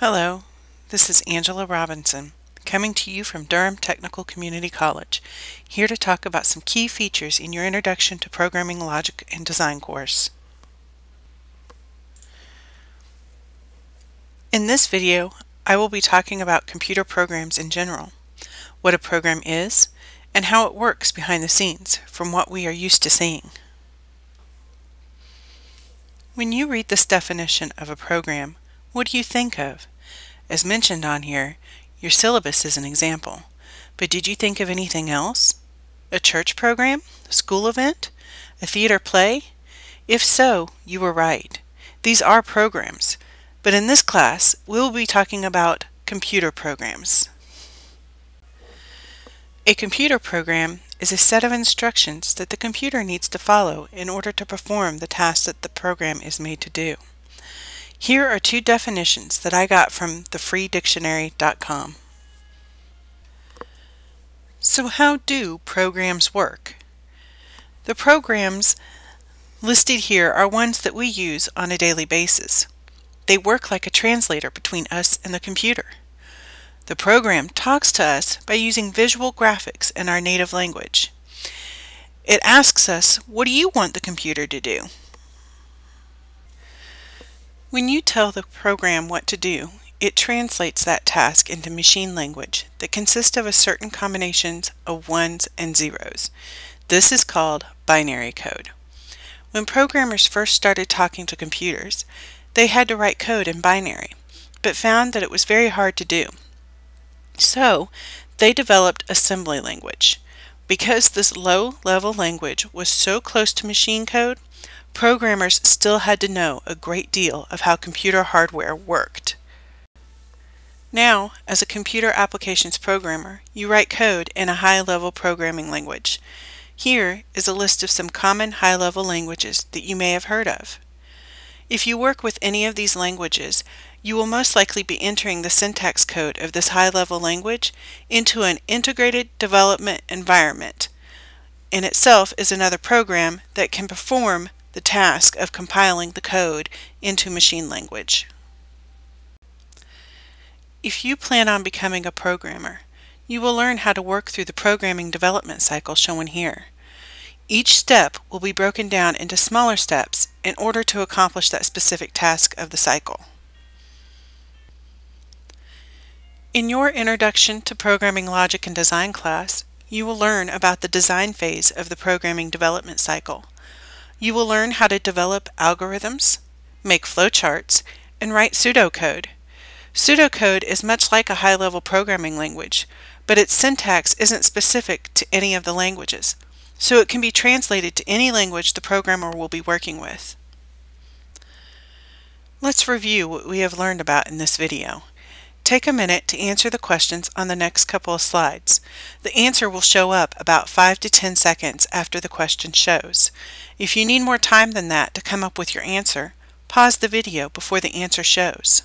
Hello, this is Angela Robinson, coming to you from Durham Technical Community College, here to talk about some key features in your Introduction to Programming Logic and Design course. In this video, I will be talking about computer programs in general, what a program is, and how it works behind the scenes from what we are used to seeing. When you read this definition of a program, what do you think of? As mentioned on here, your syllabus is an example. But did you think of anything else? A church program? A school event? A theater play? If so, you were right. These are programs. But in this class, we will be talking about computer programs. A computer program is a set of instructions that the computer needs to follow in order to perform the task that the program is made to do. Here are two definitions that I got from thefreedictionary.com. So how do programs work? The programs listed here are ones that we use on a daily basis. They work like a translator between us and the computer. The program talks to us by using visual graphics in our native language. It asks us, what do you want the computer to do? When you tell the program what to do, it translates that task into machine language that consists of a certain combinations of ones and zeros. This is called binary code. When programmers first started talking to computers, they had to write code in binary, but found that it was very hard to do. So, they developed assembly language. Because this low-level language was so close to machine code, programmers still had to know a great deal of how computer hardware worked. Now, as a computer applications programmer, you write code in a high-level programming language. Here is a list of some common high-level languages that you may have heard of. If you work with any of these languages, you will most likely be entering the syntax code of this high-level language into an integrated development environment. In itself is another program that can perform the task of compiling the code into machine language. If you plan on becoming a programmer, you will learn how to work through the programming development cycle shown here. Each step will be broken down into smaller steps in order to accomplish that specific task of the cycle. In your Introduction to Programming Logic and Design class, you will learn about the design phase of the programming development cycle. You will learn how to develop algorithms, make flowcharts, and write pseudocode. Pseudocode is much like a high-level programming language, but its syntax isn't specific to any of the languages, so it can be translated to any language the programmer will be working with. Let's review what we have learned about in this video. Take a minute to answer the questions on the next couple of slides. The answer will show up about 5 to 10 seconds after the question shows. If you need more time than that to come up with your answer, pause the video before the answer shows.